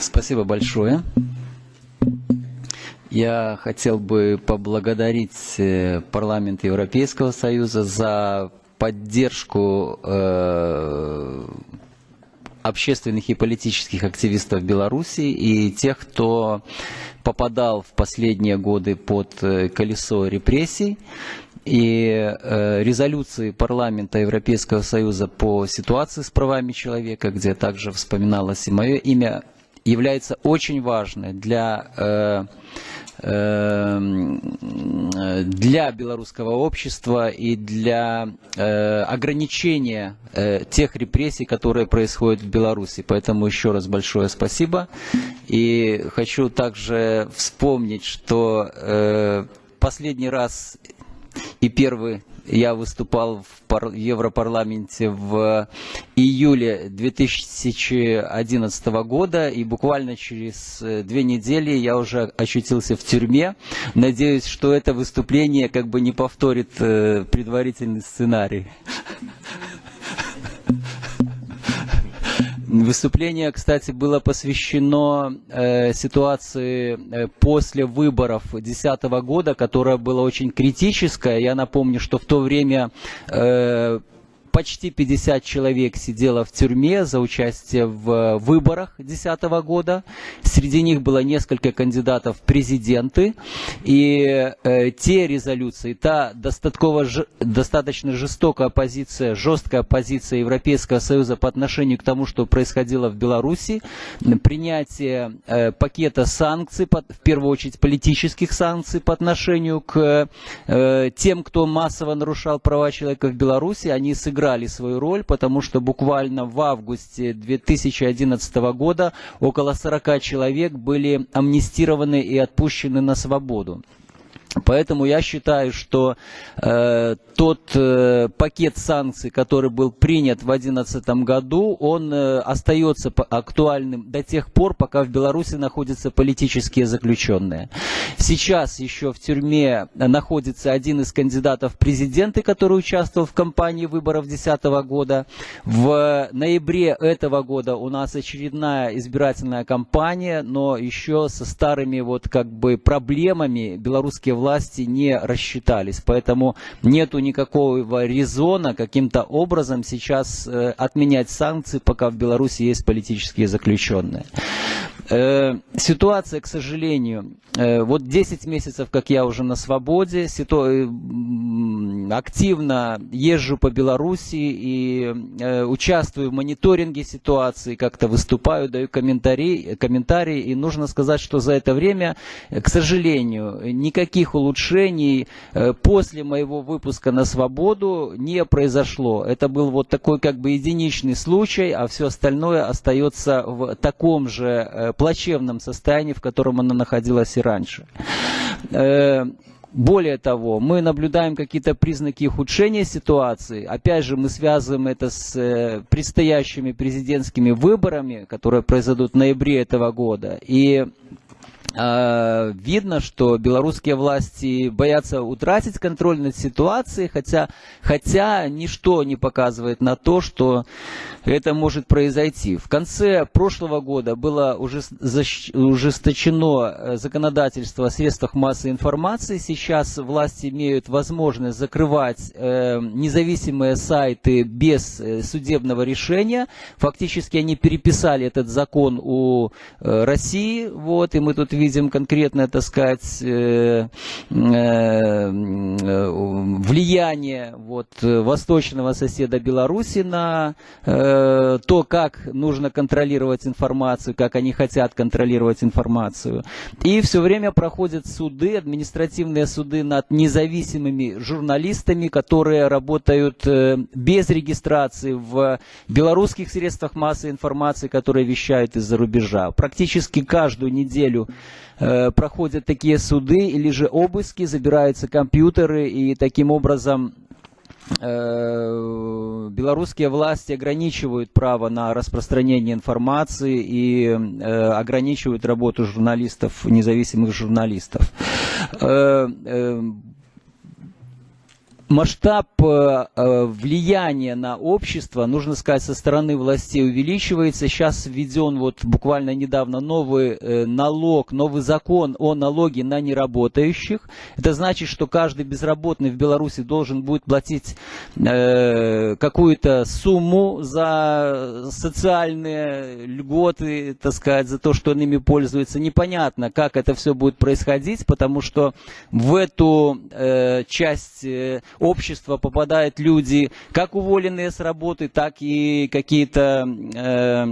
Спасибо большое. Я хотел бы поблагодарить э, парламент Европейского Союза за поддержку э, общественных и политических активистов Беларуси и тех, кто попадал в последние годы под э, колесо репрессий. И э, резолюции парламента Европейского Союза по ситуации с правами человека, где также вспоминалось и мое имя, является очень важной для э, Эм, для белорусского общества и для э, ограничения э, тех репрессий, которые происходят в Беларуси. Поэтому еще раз большое спасибо. И хочу также вспомнить, что э, последний раз и первый я выступал в Европарламенте в июле 2011 года, и буквально через э, две недели я уже очутился в тюрьме. Надеюсь, что это выступление как бы не повторит э, предварительный сценарий. Выступление, кстати, было посвящено э, ситуации э, после выборов 2010 года, которая была очень критическая. Я напомню, что в то время э, почти 50 человек сидело в тюрьме за участие в выборах 2010 года. Среди них было несколько кандидатов в президенты. И э, те резолюции, та достаточно, жестокая позиция, жесткая позиция Европейского Союза по отношению к тому, что происходило в Беларуси, принятие э, пакета санкций, по, в первую очередь политических санкций по отношению к э, тем, кто массово нарушал права человека в Беларуси, они сыграли сыграли свою роль, потому что буквально в августе 2011 года около 40 человек были амнистированы и отпущены на свободу. Поэтому я считаю, что э, тот э, пакет санкций, который был принят в 2011 году, он э, остается актуальным до тех пор, пока в Беларуси находятся политические заключенные. Сейчас еще в тюрьме находится один из кандидатов в президенты, который участвовал в кампании выборов 2010 года. В ноябре этого года у нас очередная избирательная кампания, но еще со старыми вот как бы проблемами белорусские власти не рассчитались. Поэтому нету никакого резона каким-то образом сейчас э, отменять санкции, пока в Беларуси есть политические заключенные. Э, ситуация, к сожалению, э, вот 10 месяцев, как я уже на свободе, ситу... активно езжу по Беларуси и участвую в мониторинге ситуации, как-то выступаю, даю комментарии, комментарии, и нужно сказать, что за это время, к сожалению, никаких улучшений э, после моего выпуска на свободу не произошло. Это был вот такой как бы единичный случай, а все остальное остается в таком же э, плачевном состоянии, в котором оно находилось и раньше. Э, более того, мы наблюдаем какие-то признаки ухудшения ситуации. Опять же, мы связываем это с предстоящими президентскими выборами, которые произойдут в ноябре этого года. И видно, что белорусские власти боятся утратить контроль над ситуацией, хотя, хотя ничто не показывает на то, что это может произойти. В конце прошлого года было ужесточено э, законодательство о средствах массовой информации. Сейчас власти имеют возможность закрывать э, независимые сайты без э, судебного решения. Фактически они переписали этот закон у России, вот, и мы тут видим конкретное, так сказать, э, э, влияние вот, восточного соседа Беларуси на э, то, как нужно контролировать информацию, как они хотят контролировать информацию. И все время проходят суды, административные суды над независимыми журналистами, которые работают э, без регистрации в белорусских средствах массовой информации, которые вещают из-за рубежа. Практически каждую неделю Э, проходят такие суды или же обыски, забираются компьютеры и таким образом э, белорусские власти ограничивают право на распространение информации и э, ограничивают работу журналистов, независимых журналистов. Масштаб э, э, влияния на общество, нужно сказать, со стороны властей увеличивается. Сейчас введен вот буквально недавно новый э, налог, новый закон о налоге на неработающих. Это значит, что каждый безработный в Беларуси должен будет платить какую-то сумму за социальные льготы, так сказать, за то, что он ими пользуется. Непонятно, как это все будет происходить, потому что в эту часть общества попадают люди, как уволенные с работы, так и какие-то э,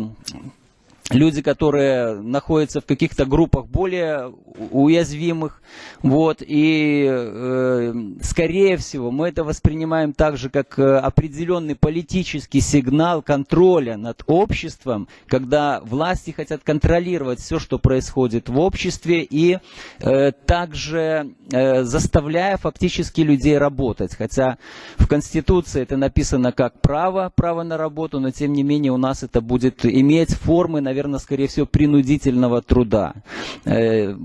люди, которые находятся в каких-то группах более уязвимых, вот, и э, скорее всего мы это воспринимаем также как э, определенный политический сигнал контроля над обществом, когда власти хотят контролировать все, что происходит в обществе, и э, также э, заставляя фактически людей работать, хотя в Конституции это написано как право, право на работу, но тем не менее у нас это будет иметь формы, наверное, наверное, скорее всего, принудительного труда. Э,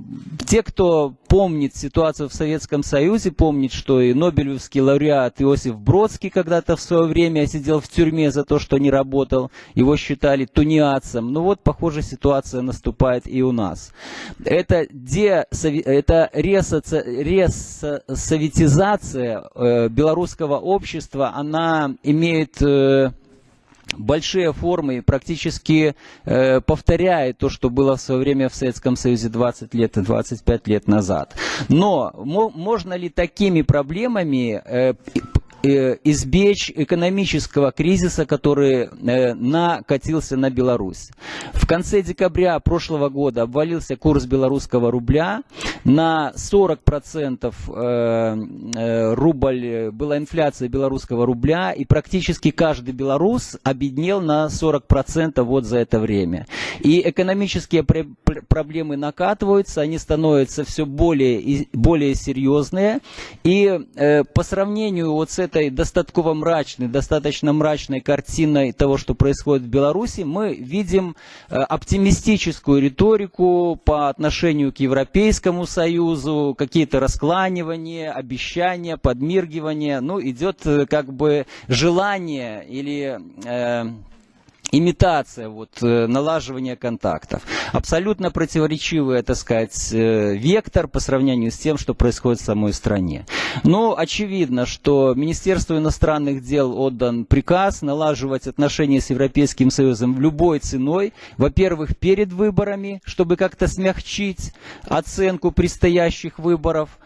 те, кто помнит ситуацию в Советском Союзе, помнит, что и Нобелевский лауреат Иосиф Бродский когда-то в свое время сидел в тюрьме за то, что не работал. Его считали тунеадцем. Ну вот, похоже, ситуация наступает и у нас. Это, де, это ресоветизация э, белорусского общества, она имеет э, большие формы практически э, повторяет то, что было в свое время в Советском Союзе 20 лет и 25 лет назад. Но можно ли такими проблемами Э, избечь экономического кризиса, который э, накатился на Беларусь. В конце декабря прошлого года обвалился курс белорусского рубля. На 40% э, рубль была инфляция белорусского рубля, и практически каждый белорус обеднел на 40% вот за это время. И экономические проблемы накатываются, они становятся все более более серьезные. И по сравнению вот с этой этой достаточно мрачной, достаточно мрачной картиной того, что происходит в Беларуси, мы видим э, оптимистическую риторику по отношению к Европейскому Союзу, какие-то раскланивания, обещания, подмиргивания. Ну, идет э, как бы желание или... Э, имитация вот, э, налаживания контактов. Абсолютно противоречивый, так сказать, э, вектор по сравнению с тем, что происходит в самой стране. Но очевидно, что Министерству иностранных дел отдан приказ налаживать отношения с Европейским Союзом любой ценой. Во-первых, перед выборами, чтобы как-то смягчить оценку предстоящих выборов.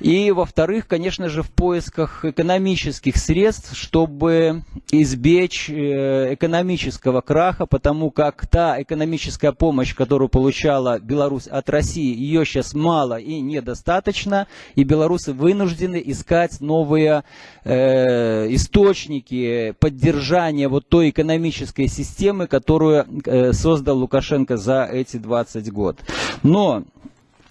И, во-вторых, конечно же, в поисках экономических средств, чтобы избечь э, экономического экономического краха, потому как та экономическая помощь, которую получала Беларусь от России, ее сейчас мало и недостаточно, и белорусы вынуждены искать новые э, источники поддержания вот той экономической системы, которую э, создал Лукашенко за эти 20 год. Но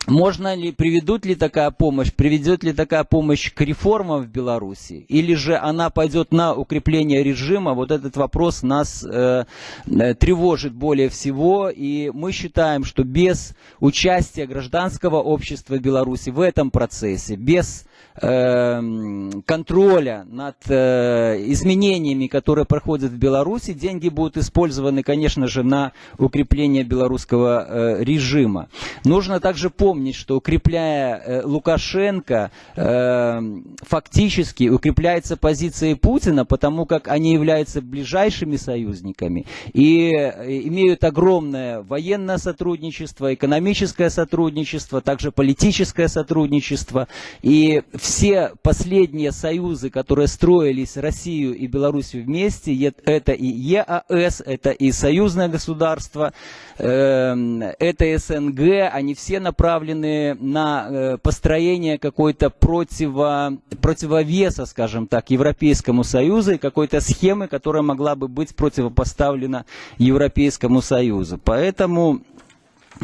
можно ли, приведут ли такая помощь, приведет ли такая помощь к реформам в Беларуси, или же она пойдет на укрепление режима, вот этот вопрос нас э, э, тревожит более всего, и мы считаем, что без участия гражданского общества Беларуси в этом процессе, без Эм, контроля над э, изменениями, которые проходят в Беларуси, деньги будут использованы, конечно же, на укрепление белорусского э, режима. Нужно также помнить, что укрепляя э, Лукашенко, эм, фактически укрепляется позиция Путина, потому как они являются ближайшими союзниками и имеют огромное военное сотрудничество, экономическое сотрудничество, также политическое сотрудничество. И все последние союзы, которые строились Россию и Белоруссию вместе, это и ЕАС, это и союзное государство, эм, это СНГ, они все направлены на э, построение какой-то противо, противовеса, скажем так, Европейскому Союзу и какой-то схемы, которая могла бы быть противопоставлена Европейскому Союзу. Поэтому...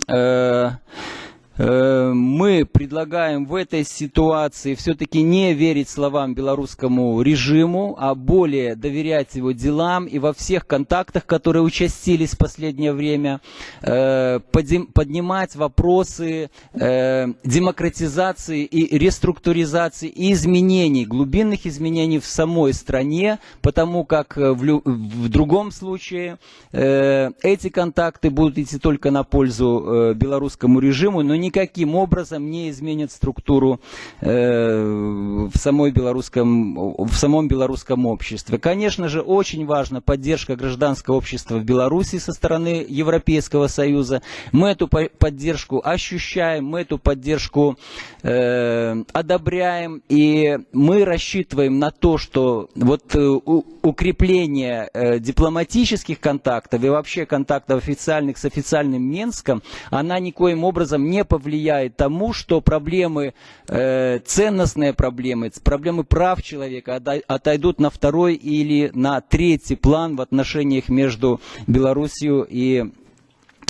Э, мы предлагаем в этой ситуации все-таки не верить словам белорусскому режиму, а более доверять его делам и во всех контактах, которые участились в последнее время, э, поднимать вопросы э, демократизации и реструктуризации и изменений, глубинных изменений в самой стране, потому как в, в другом случае эти контакты будут идти только на пользу белорусскому режиму, но не никаким образом не изменит структуру э, в, самой белорусском, в самом белорусском обществе. Конечно же, очень важна поддержка гражданского общества в Беларуси со стороны Европейского Союза. Мы эту поддержку ощущаем, мы эту поддержку э, одобряем, и мы рассчитываем на то, что вот э, укрепление э, дипломатических контактов и вообще контактов официальных с официальным Минском, она никоим образом не повлияет тому, что проблемы, э, ценностные проблемы, проблемы прав человека отойдут на второй или на третий план в отношениях между Белоруссией и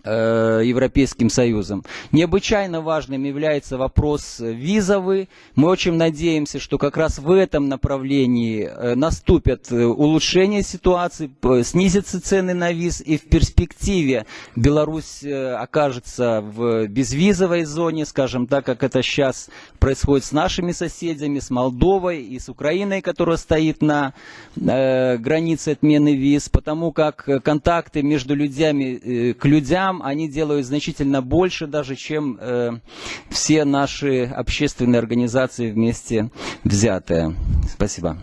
Э, Европейским Союзом. Необычайно важным является вопрос визовый. Мы очень надеемся, что как раз в этом направлении э, наступят э, улучшения ситуации, снизятся цены на виз и в перспективе Беларусь окажется в безвизовой зоне, скажем так, как это сейчас происходит с нашими соседями, с Молдовой и с Украиной, которая стоит на границе отмены виз, потому как контакты между людьми к людям нам они делают значительно больше даже, чем э, все наши общественные организации вместе взятые. Спасибо.